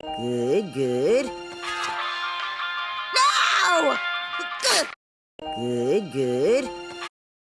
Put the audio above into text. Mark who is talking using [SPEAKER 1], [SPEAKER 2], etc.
[SPEAKER 1] Good, good. No! Good, good.